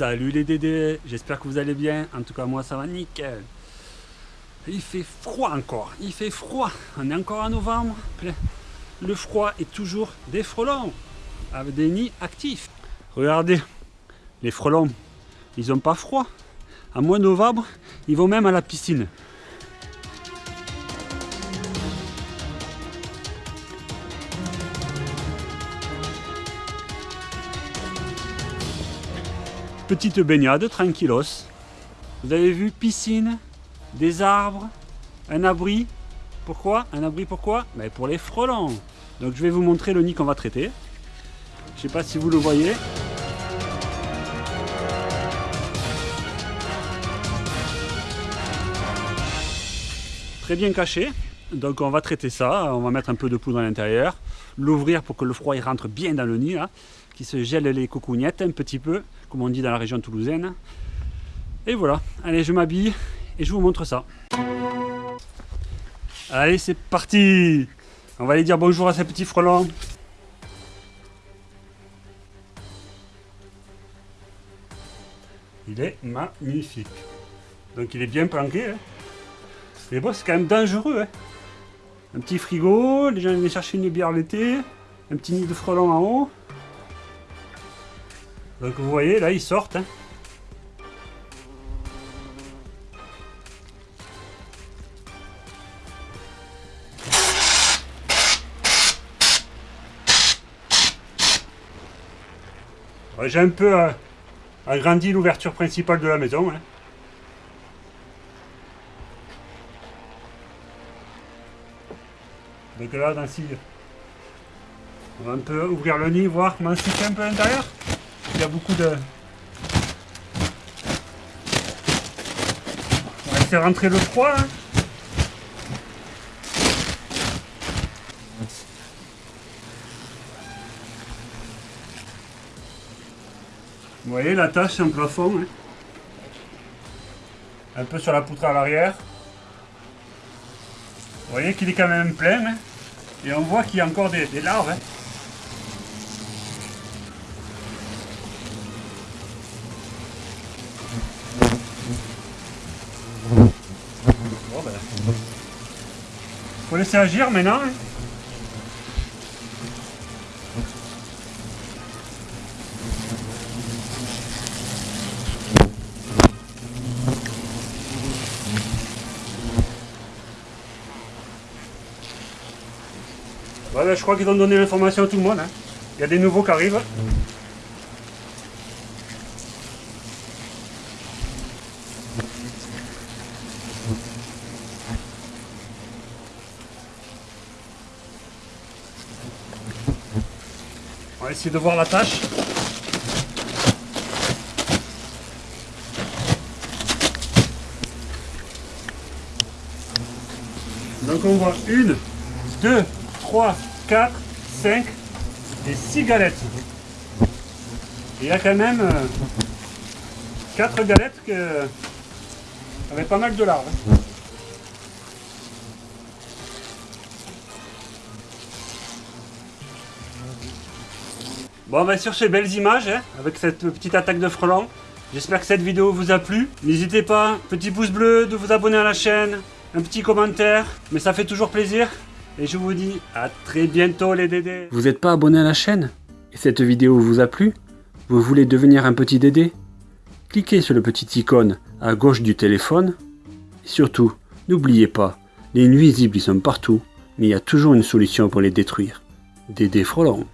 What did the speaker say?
Salut les dédés, j'espère que vous allez bien. En tout cas, moi ça va nickel. Il fait froid encore, il fait froid. On est encore en novembre. Le froid est toujours des frelons avec des nids actifs. Regardez, les frelons, ils n'ont pas froid. À mois de novembre, ils vont même à la piscine. Petite baignade, tranquillos. Vous avez vu, piscine, des arbres, un abri. Pourquoi? Un abri pourquoi? Ben Pour les frelons. Donc je vais vous montrer le nid qu'on va traiter. Je ne sais pas si vous le voyez. Très bien caché. Donc on va traiter ça, on va mettre un peu de poudre à l'intérieur, l'ouvrir pour que le froid rentre bien dans le nid, là, qui se gèle les cocognettes un petit peu, comme on dit dans la région toulousaine. Et voilà, allez je m'habille et je vous montre ça. Allez c'est parti On va aller dire bonjour à ces petits frelons. Il est magnifique. Donc il est bien planqué. Hein. Mais c'est quand même dangereux. Hein. Un petit frigo, les gens viennent chercher une bière l'été, un petit nid de frelons en haut. Donc vous voyez, là ils sortent. Hein. J'ai un peu euh, agrandi l'ouverture principale de la maison. Hein. Donc là, dans on va un peu ouvrir le nid, voir comment c'est un peu à l'intérieur. Il y a beaucoup de... On va laisser rentrer le froid. Hein. Vous voyez la tache en plafond. Hein. Un peu sur la poutre à l'arrière. Vous voyez qu'il est quand même plein. Hein. Et on voit qu'il y a encore des, larves. Hein. Ben. Faut laisser agir maintenant. Hein. Voilà, je crois qu'ils ont donné l'information à tout le monde. Hein. Il y a des nouveaux qui arrivent. On va essayer de voir la tâche. Donc on voit une, deux, 3, 4, 5 et 6 galettes. il y a quand même 4 euh, galettes que, avec pas mal de larves. Bon ben sur ces belles images, hein, avec cette petite attaque de frelons, j'espère que cette vidéo vous a plu. N'hésitez pas, petit pouce bleu, de vous abonner à la chaîne, un petit commentaire, mais ça fait toujours plaisir. Et je vous dis à très bientôt les dédés. Vous n'êtes pas abonné à la chaîne Et cette vidéo vous a plu Vous voulez devenir un petit dédé Cliquez sur le petit icône à gauche du téléphone. Et surtout, n'oubliez pas, les nuisibles ils sont partout, mais il y a toujours une solution pour les détruire. Dédé frelons.